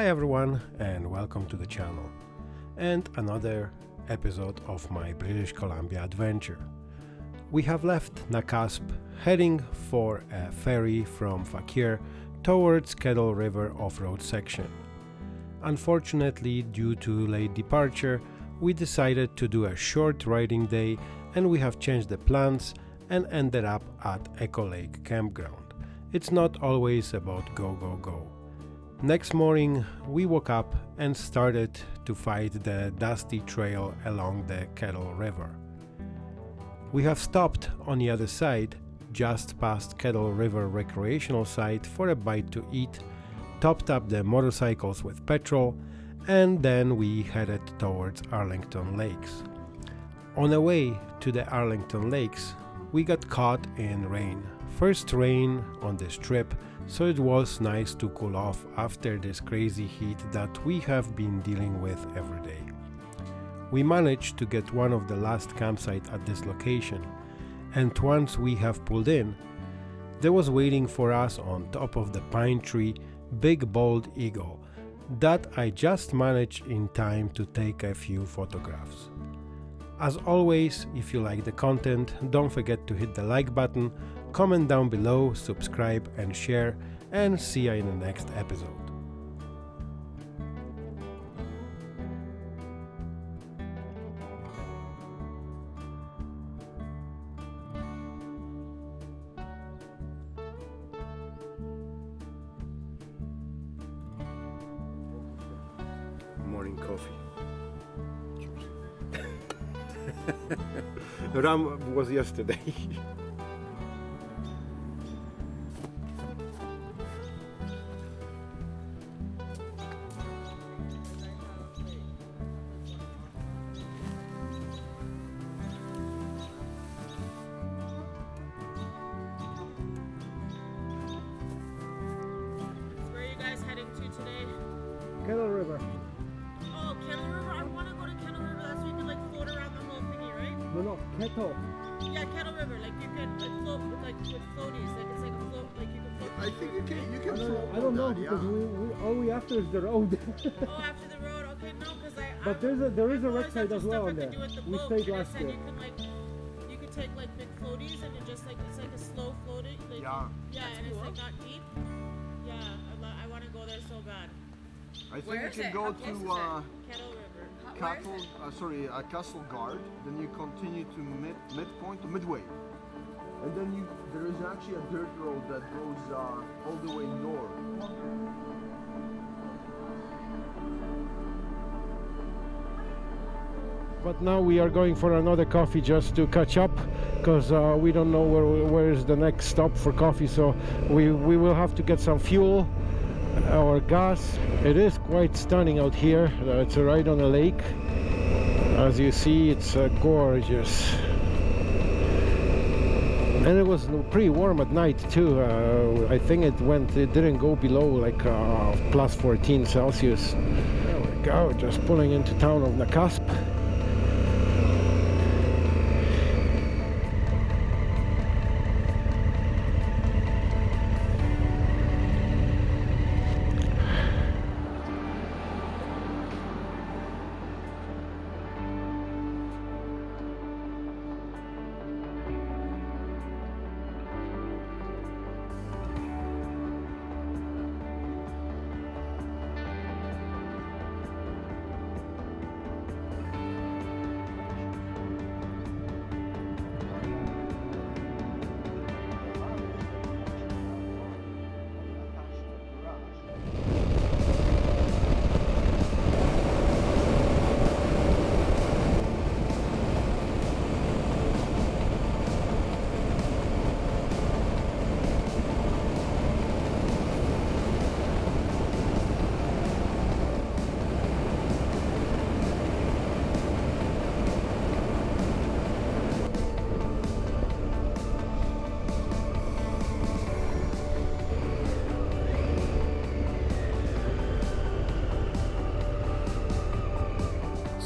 Hi everyone and welcome to the channel and another episode of my British Columbia adventure. We have left Nakusp heading for a ferry from Fauquier towards Kettle River off-road section. Unfortunately, due to late departure, we decided to do a short riding day and we have changed the plans and ended up at Echo Lake Campground. It's not always about go go go. Next morning, we woke up and started to fight the dusty trail along the Kettle River. We have stopped on the other side, just past Kettle River recreational site for a bite to eat, topped up the motorcycles with petrol, and then we headed towards Arlington Lakes. On the way to the Arlington Lakes, we got caught in rain. First rain on this trip so it was nice to cool off after this crazy heat that we have been dealing with every day. We managed to get one of the last campsite at this location, and once we have pulled in, there was waiting for us on top of the pine tree big bald eagle that I just managed in time to take a few photographs. As always, if you like the content, don't forget to hit the like button comment down below, subscribe and share, and see you in the next episode. Morning coffee. Ram was yesterday. Kettle. Yeah, Kettle River. Like you can like float with like with floaties. Like it's like a float. Like you can float. I think you can. You I can don't, throw I don't know that, because yeah. we, we all we after is the road. oh, after the road. Okay, no, because I. but I, there's a there is a I wreck realized site that's as well on there. could do with the We stayed last year. You can like, you could take like big floaties and it just like it's like a slow floating. Like, Yeah. Yeah, and it's like not deep. Yeah, I, I want to go there so bad. I think Where you can it? go How to uh, Kettle Castle. Uh, sorry, uh, Castlegar. Then you continue to mid midpoint to Midway, and then you there is actually a dirt road that goes uh, all the way north. But now we are going for another coffee just to catch up because uh, we don't know where where is the next stop for coffee. So we we will have to get some fuel or gas. It is quite stunning out here. Uh, it's right on a lake. As you see, it's uh, gorgeous. And it was pretty warm at night too. Uh, I think it went, it didn't go below like uh, plus 14 Celsius. There we go, just pulling into town of Nakusp.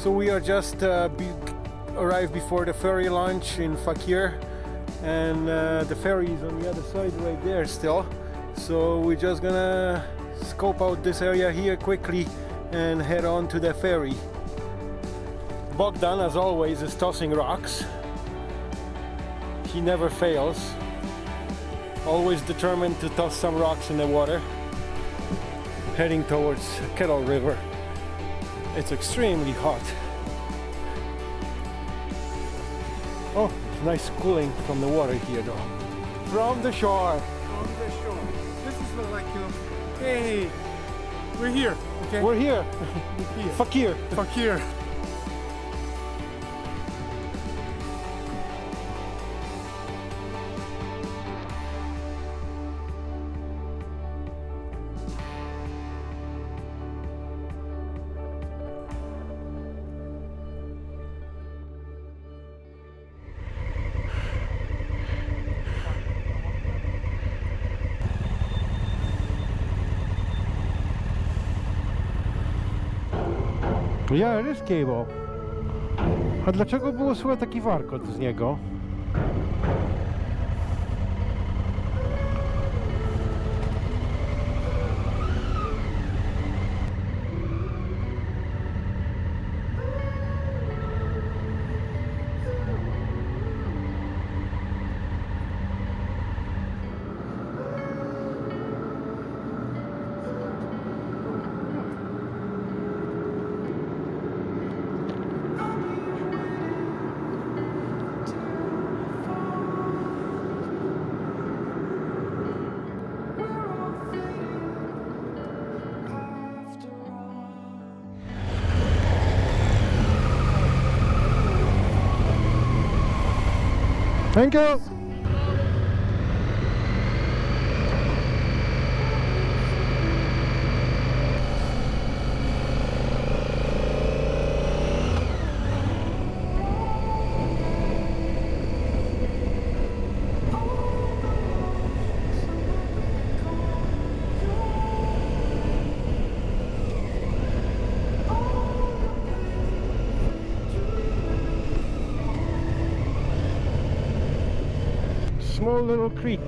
So we are just uh, be arrived before the ferry launch in Fauquier and uh, the ferry is on the other side right there still. So we're just gonna scope out this area here quickly and head on to the ferry. Bogdan, as always, is tossing rocks. He never fails. Always determined to toss some rocks in the water. Heading towards Kettle River. It's extremely hot. Oh, nice cooling from the water here though. From the shore. on the shore. This is like, you know, hey, we're here, okay? We're here. We're here. Fauquier. Fuck Yeah, it is. A dlaczego było słychać taki warkot z niego? Thank you. Little creek.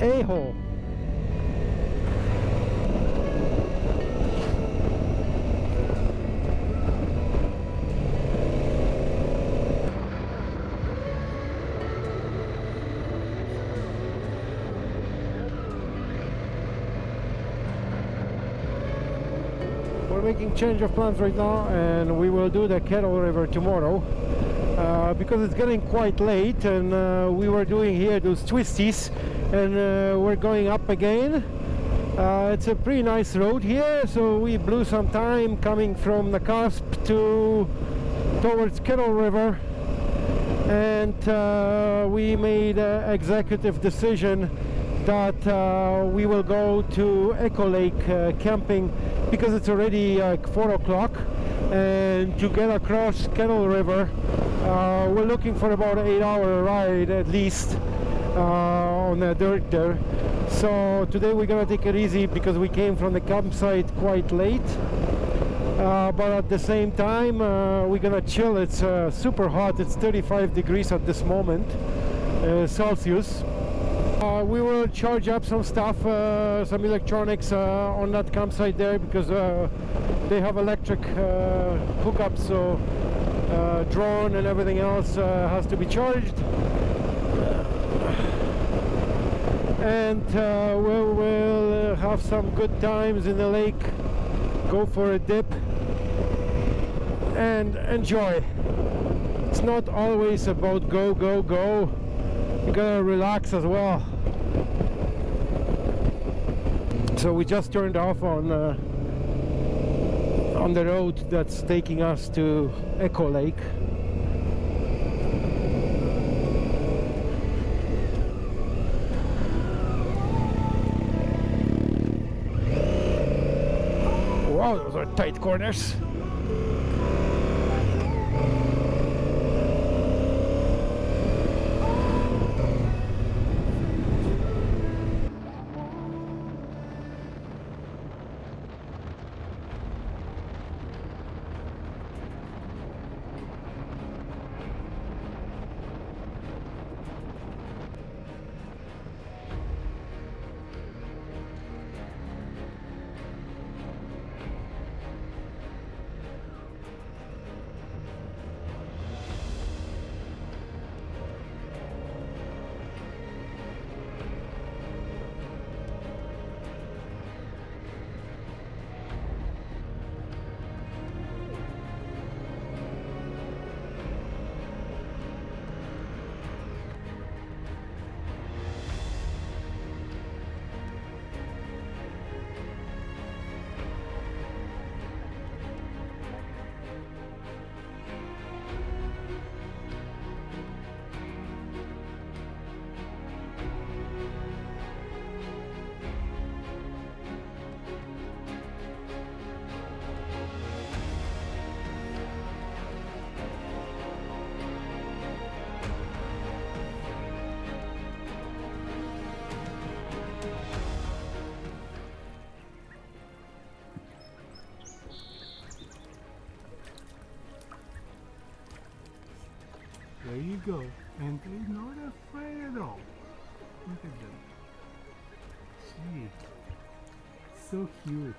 A-hole. Making change of plans right now and we will do the Kettle River tomorrow uh, because it's getting quite late and uh, we were doing here those twisties and uh, we're going up again. Uh, it's a pretty nice road here so we blew some time coming from Nakusp to towards Kettle River and uh, we made an executive decision that uh, we will go to Echo Lake camping because it's already like 4 o'clock and to get across Kettle River uh, we're looking for about an 8 hour ride at least uh, on the dirt there. So today we're gonna take it easy because we came from the campsite quite late uh, but at the same time uh, we're gonna chill. It's uh, super hot. It's 35 degrees at this moment uh, Celsius uh, we will charge up some stuff uh, some electronics uh, on that campsite there because uh, they have electric uh, hookups so uh, drone and everything else has to be charged. And we will have some good times in the lake. Go for a dip and enjoy. It's not always about go go go you gotta relax as well. So we just turned off on uh, on the road that's taking us to Echo Lake. Wow those are tight corners go. And they're not afraid at all. Look at them. See. So cute.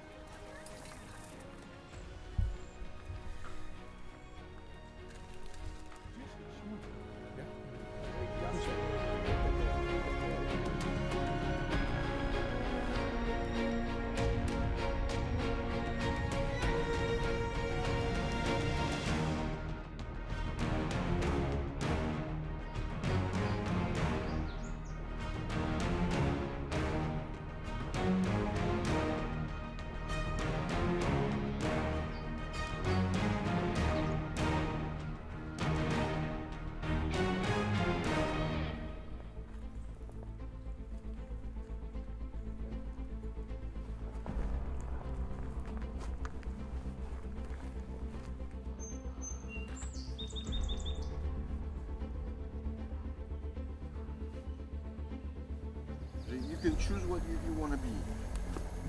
Can choose what you, you want to be.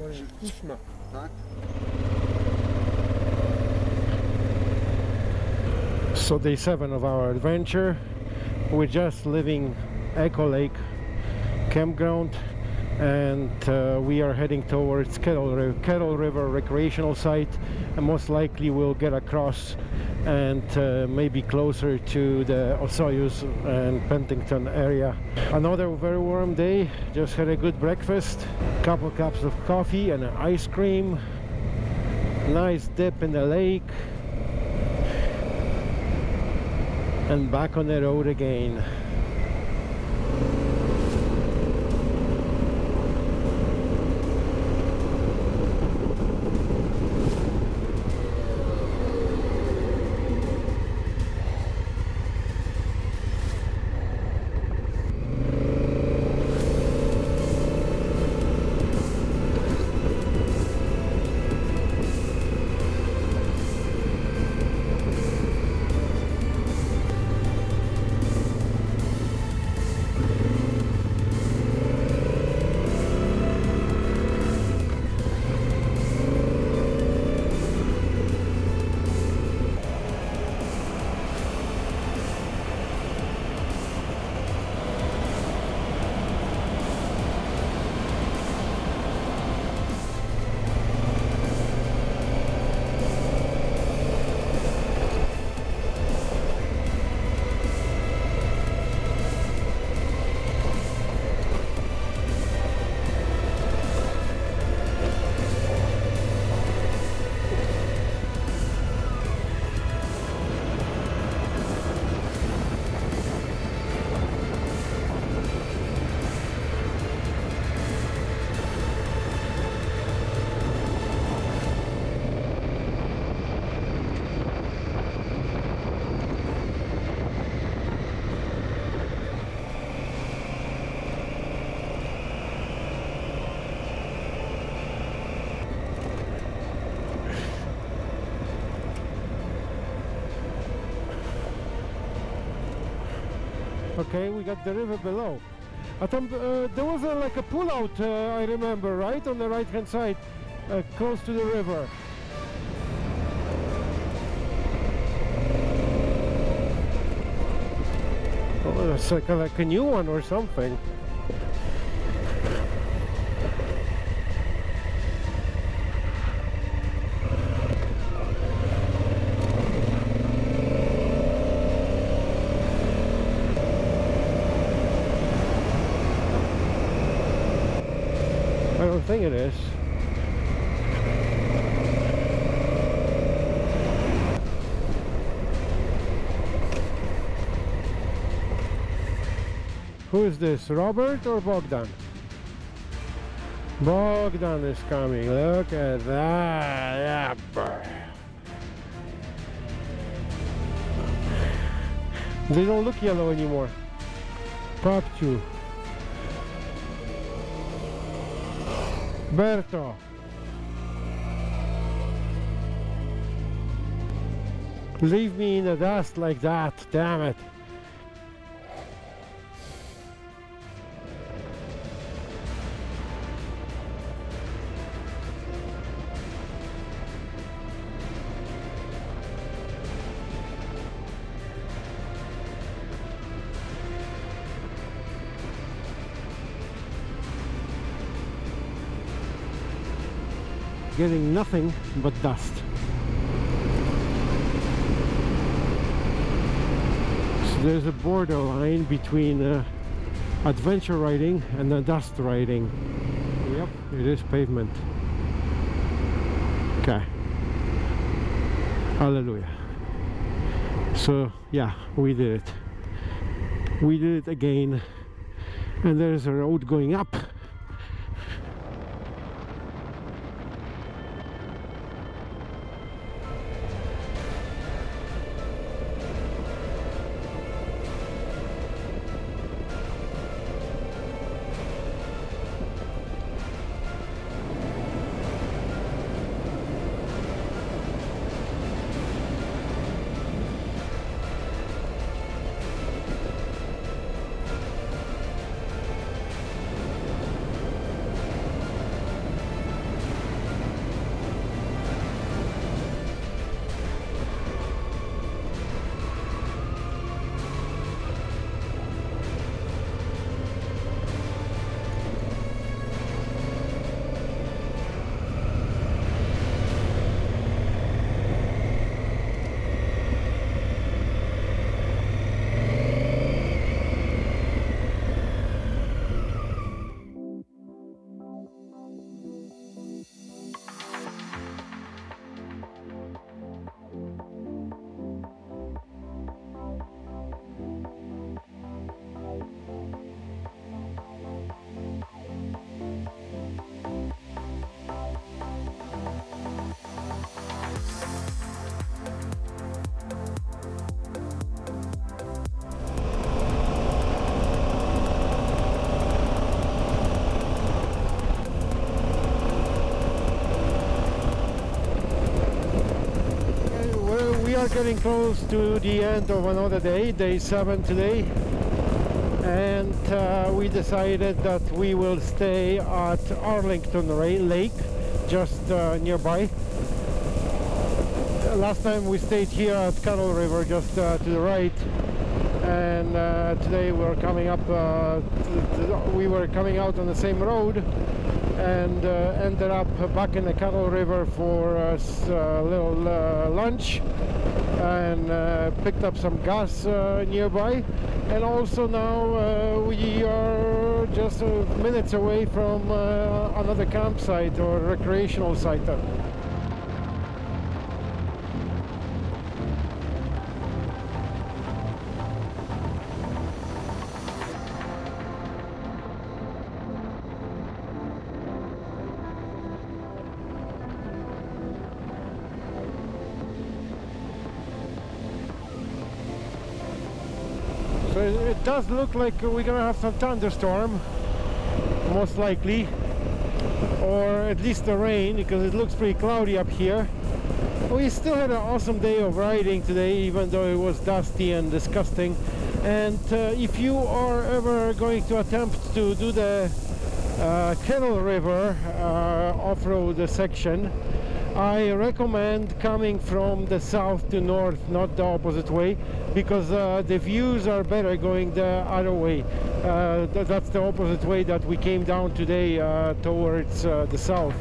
Może kuszma. Tak? So day seven of our adventure. We're just leaving Echo Lake campground and uh, we are heading towards Kettle, Ri- Kettle River recreational site and most likely we'll get across and uh, maybe closer to the Osoyoos and Penticton area. Another very warm day, just had a good breakfast, couple cups of coffee and an ice cream, nice dip in the lake. And back on the road again. Okay, we got the river below. Thought uh, there was a, like a pull-out, uh, I remember, right? On the right-hand side, uh, close to the river. Oh, it's like a, like a new one or something. I don't think it is. Who is this, Robert or Bogdan? Bogdan is coming, look at that. They don't look yellow anymore. Pop Papchu. Berto. Leave me in the dust like that, damn it. Getting nothing but dust. So there's a borderline between uh, adventure riding and uh, dust riding. Yep, it is pavement. Okay. Hallelujah. So yeah, we did it. We did it again. And there's a road going up. Are getting close to the end of another day, day seven today, and uh, we decided that we will stay at Arlington Lake, just uh, nearby. Last time we stayed here at Kettle River, just uh, to the right, and uh, today we're coming up. Uh, we were coming out on the same road, and uh, ended up back in the Kettle River for a little lunch and uh, picked up some gas uh, nearby. And also now uh, we are just minutes away from uh, another campsite or recreational site it, does look like we're gonna have some thunderstorm, most likely, or at least the rain, because it looks pretty cloudy up here. We still had an awesome day of riding today, even though it was dusty and disgusting. And uh, if you are ever going to attempt to do the uh, Kettle River uh, off-road section, I recommend coming from the south to north, not the opposite way, because uh, the views are better going the other way. Uh, th- that's the opposite way that we came down today uh, towards uh, the south.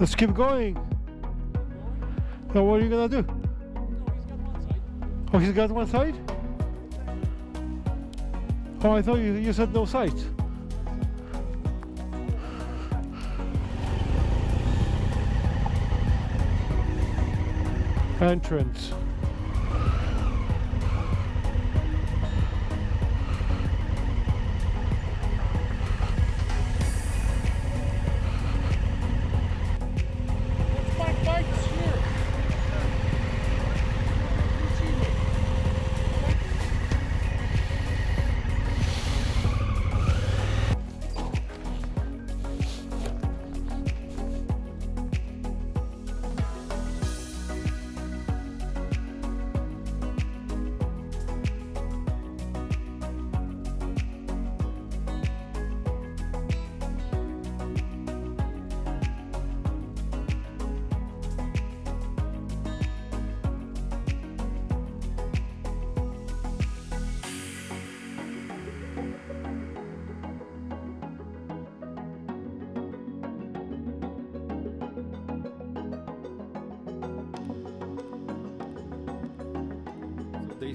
Let's keep going. Now what are you gonna do? Oh, he's got one side? Oh, I thought you, you said no sides. Entrance.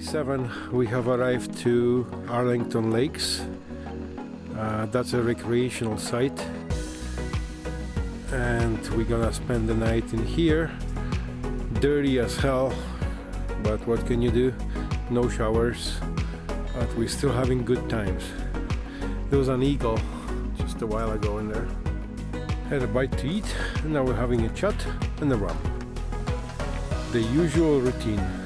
7 we have arrived to Arlington Lakes. Uh, that's a recreational site. And we're gonna spend the night in here. Dirty as hell but what can you do? No showers but we're still having good times. There was an eagle just a while ago in there. Had a bite to eat and now we're having a chat and a rum. the usual routine.